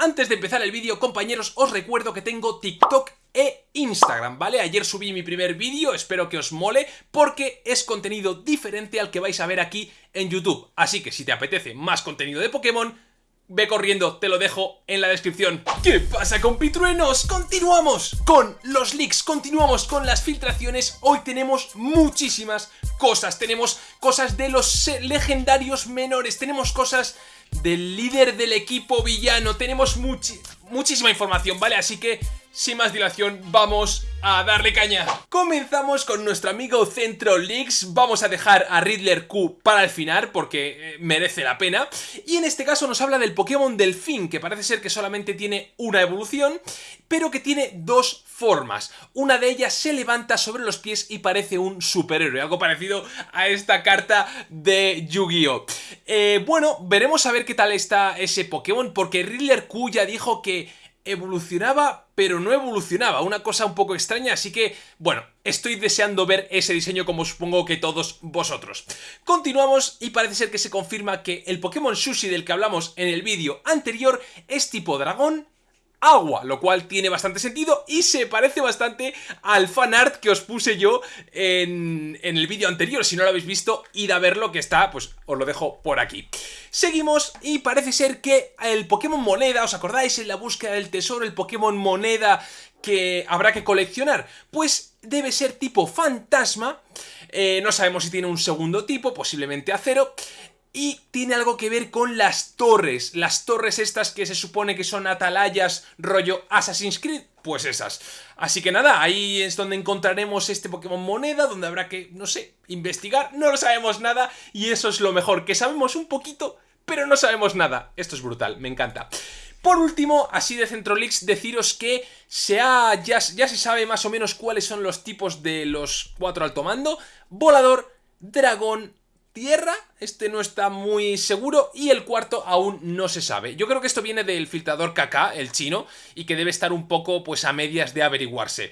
Antes de empezar el vídeo, compañeros, os recuerdo que tengo TikTok e Instagram, ¿vale? Ayer subí mi primer vídeo, espero que os mole, porque es contenido diferente al que vais a ver aquí en YouTube. Así que si te apetece más contenido de Pokémon, Ve corriendo, te lo dejo en la descripción. ¿Qué pasa compitruenos? Continuamos con los leaks, continuamos con las filtraciones. Hoy tenemos muchísimas cosas. Tenemos cosas de los legendarios menores, tenemos cosas del líder del equipo villano, tenemos muchísima información, ¿vale? Así que sin más dilación, vamos a darle caña. Comenzamos con nuestro amigo Centro Leaks. Vamos a dejar a Riddler Q para el final porque eh, merece la pena. Y en este caso nos habla del Pokémon Delfín, que parece ser que solamente tiene una evolución, pero que tiene dos formas. Una de ellas se levanta sobre los pies y parece un superhéroe, algo parecido a esta carta de Yu-Gi-Oh! Eh, bueno, veremos a ver qué tal está ese Pokémon, porque Riddler Q ya dijo que evolucionaba, pero no evolucionaba, una cosa un poco extraña, así que, bueno, estoy deseando ver ese diseño como supongo que todos vosotros. Continuamos y parece ser que se confirma que el Pokémon Sushi del que hablamos en el vídeo anterior es tipo dragón agua, lo cual tiene bastante sentido y se parece bastante al fanart que os puse yo en, el vídeo anterior. Si no lo habéis visto, id a verlo que está, pues os lo dejo por aquí. Seguimos y parece ser que el Pokémon Moneda, ¿os acordáis en la búsqueda del tesoro, el Pokémon Moneda que habrá que coleccionar? Pues debe ser tipo fantasma, eh, no sabemos si tiene un segundo tipo, posiblemente acero, y tiene algo que ver con las torres, las torres estas que se supone que son atalayas rollo Assassin's Creed, pues esas. Así que nada, ahí es donde encontraremos este Pokémon moneda, donde habrá que, no sé, investigar, no lo sabemos nada y eso es lo mejor, que sabemos un poquito, pero no sabemos nada. Esto es brutal, me encanta. Por último, así de Centrolix, deciros que se ha, ya, ya se sabe más o menos cuáles son los tipos de los cuatro alto mando, volador, dragón, tierra, este no está muy seguro y el cuarto aún no se sabe. Yo creo que esto viene del filtrador KK, el chino, y que debe estar un poco pues a medias de averiguarse.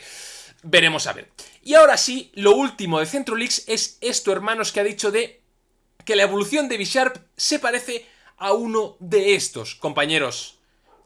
Veremos a ver. Y ahora sí, lo último de Centrolix es esto, hermanos, que ha dicho de que la evolución de Bisharp se parece a uno de estos, compañeros.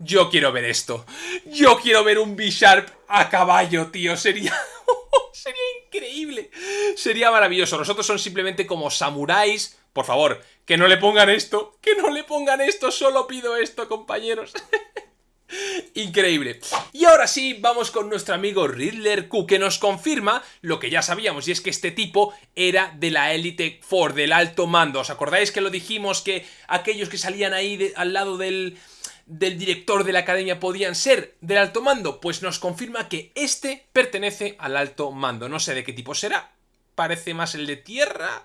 Yo quiero ver esto. Yo quiero ver un Bisharp a caballo, tío. Sería... Sería increíble. Sería maravilloso. Nosotros son simplemente como samuráis. Por favor, que no le pongan esto. Que no le pongan esto. Solo pido esto, compañeros. Increíble. Y ahora sí, vamos con nuestro amigo Riddler Q, que nos confirma lo que ya sabíamos, y es que este tipo era de la Elite Four, del alto mando. ¿Os acordáis que lo dijimos que aquellos que salían ahí al lado del, del director de la academia podían ser del alto mando? Pues nos confirma que este pertenece al alto mando. No sé de qué tipo será. Parece más el de tierra...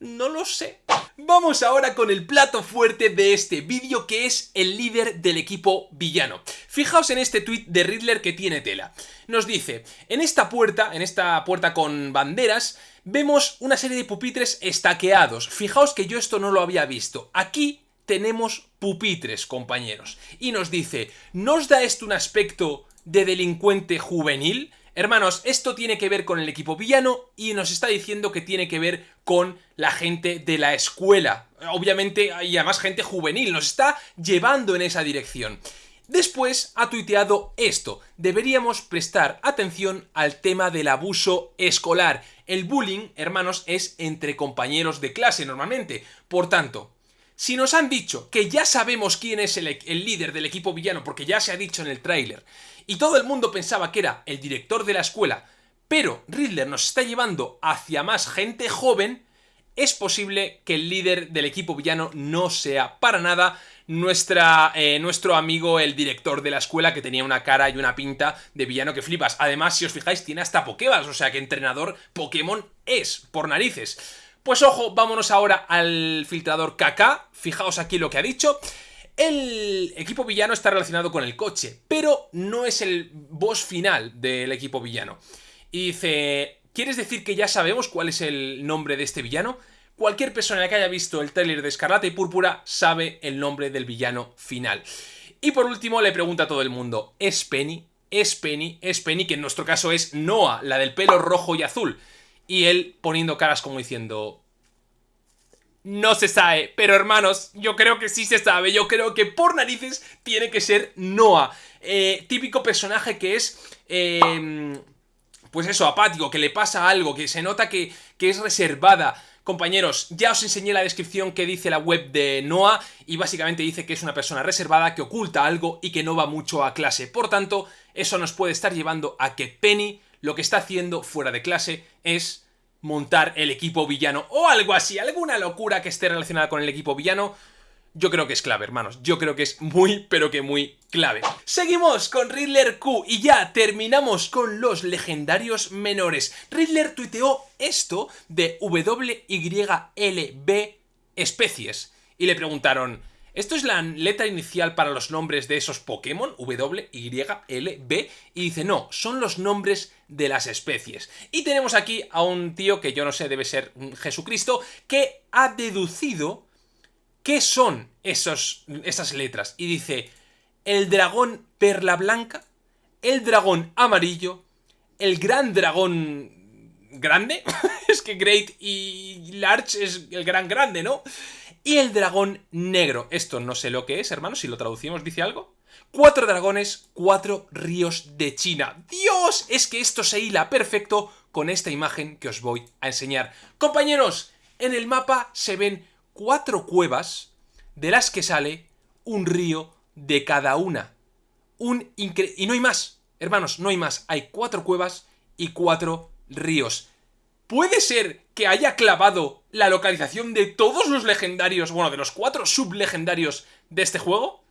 No lo sé. Vamos ahora con el plato fuerte de este vídeo que es el líder del equipo villano. Fijaos en este tweet de Riddler que tiene tela. Nos dice, en esta puerta, en esta puerta con banderas, vemos una serie de pupitres estaqueados. Fijaos que yo esto no lo había visto. Aquí tenemos pupitres, compañeros. Y nos dice, ¿nos da esto un aspecto de delincuente juvenil? Hermanos, esto tiene que ver con el equipo villano y nos está diciendo que tiene que ver con la gente de la escuela. Obviamente, y además gente juvenil, nos está llevando en esa dirección. Después ha tuiteado esto, deberíamos prestar atención al tema del abuso escolar. El bullying, hermanos, es entre compañeros de clase normalmente. Por tanto, si nos han dicho que ya sabemos quién es el, líder del equipo villano, porque ya se ha dicho en el tráiler, y todo el mundo pensaba que era el director de la escuela, pero Riddler nos está llevando hacia más gente joven, es posible que el líder del equipo villano no sea para nada nuestra, eh, nuestro amigo el director de la escuela que tenía una cara y una pinta de villano que flipas. Además, si os fijáis, tiene hasta Pokéballs, o sea que entrenador Pokémon es, por narices. Pues ojo, vámonos ahora al filtrador KK, fijaos aquí lo que ha dicho. El equipo villano está relacionado con el coche, pero no es el boss final del equipo villano. Y dice, ¿quieres decir que ya sabemos cuál es el nombre de este villano? Cualquier persona que haya visto el trailer de Escarlata y Púrpura sabe el nombre del villano final. Y por último le pregunta a todo el mundo, ¿es Penny? ¿Es Penny? ¿Es Penny? Que en nuestro caso es Noah, la del pelo rojo y azul y él poniendo caras como diciendo... no se sabe, pero hermanos, yo creo que sí se sabe, yo creo que por narices tiene que ser Noah. Eh, típico personaje que es... Eh, pues eso, apático, que le pasa algo, que se nota que, que es reservada. Compañeros, ya os enseñé la descripción que dice la web de Noah y básicamente dice que es una persona reservada, que oculta algo y que no va mucho a clase. Por tanto, eso nos puede estar llevando a que Penny lo que está haciendo fuera de clase es montar el equipo villano o algo así, alguna locura que esté relacionada con el equipo villano, yo creo que es clave, hermanos. Yo creo que es muy, pero que muy clave. Seguimos con Riddler Q y ya terminamos con los legendarios menores. Riddler tuiteó esto de WYLB especies y le preguntaron... Esto es la letra inicial para los nombres de esos Pokémon, W, Y, L, B, y dice, no, son los nombres de las especies. Y tenemos aquí a un tío que yo no sé, debe ser Jesucristo, que ha deducido qué son esos, esas letras. Y dice, el dragón perla blanca, el dragón amarillo, el gran dragón grande, es que Great y Large es el gran grande, ¿no? Y el dragón negro. Esto no sé lo que es, hermano, si lo traducimos, ¿dice algo? Cuatro dragones, cuatro ríos de China. ¡Dios! Es que esto se hila perfecto con esta imagen que os voy a enseñar. Compañeros, en el mapa se ven cuatro cuevas de las que sale un río de cada una. Un Y no hay más, hermanos, no hay más. Hay cuatro cuevas y cuatro ríos. ¿Puede ser que haya clavado la localización de todos los legendarios, bueno, de los cuatro sublegendarios de este juego?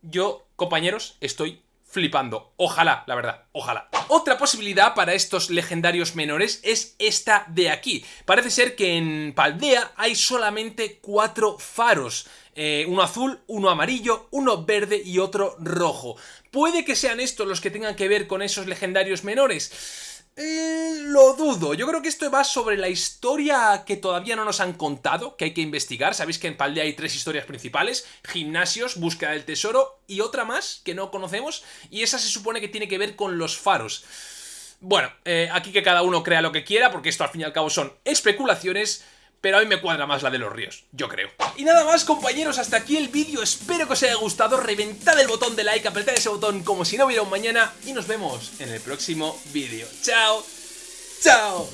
Yo, compañeros, estoy flipando. Ojalá, la verdad, ojalá. Otra posibilidad para estos legendarios menores es esta de aquí. Parece ser que en Paldea hay solamente cuatro faros. Eh, uno azul, uno amarillo, uno verde y otro rojo. ¿Puede que sean estos los que tengan que ver con esos legendarios menores? Eh, lo dudo. Yo creo que esto va sobre la historia que todavía no nos han contado, que hay que investigar. Sabéis que en Paldea hay tres historias principales. Gimnasios, búsqueda del tesoro y otra más que no conocemos. Y esa se supone que tiene que ver con los faros. Bueno, eh, aquí que cada uno crea lo que quiera, porque esto al fin y al cabo son especulaciones pero a mí me cuadra más la de los ríos, yo creo. Y nada más compañeros, hasta aquí el vídeo, espero que os haya gustado, reventad el botón de like, apretad ese botón como si no hubiera un mañana y nos vemos en el próximo vídeo. ¡Chao! ¡Chao!